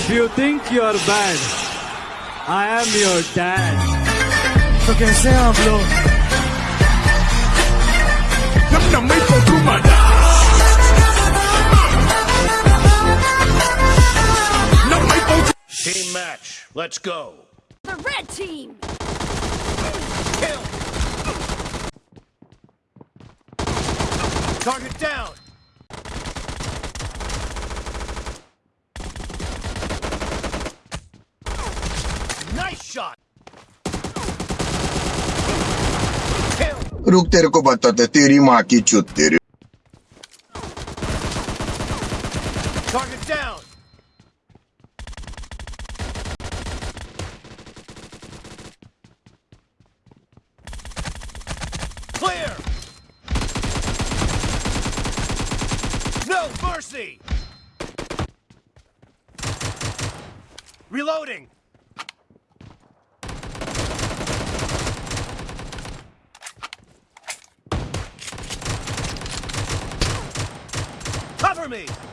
If you think you're bad, I am your dad. तो कैसे हैं आप लोग Nam nam may pagkumada Nam may pag Team match. Let's go. The red team! Kill. Target down. Nice shot. Kill. रुक तेरे को बताते तेरी माँ की चुत तेरी Target down. Clear. No mercy. Reloading. Cover me.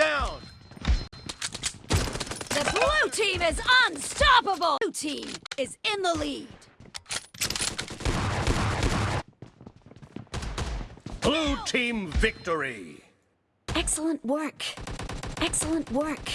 Down. The blue team is unstoppable! Blue team is in the lead. Blue team victory. Excellent work. Excellent work.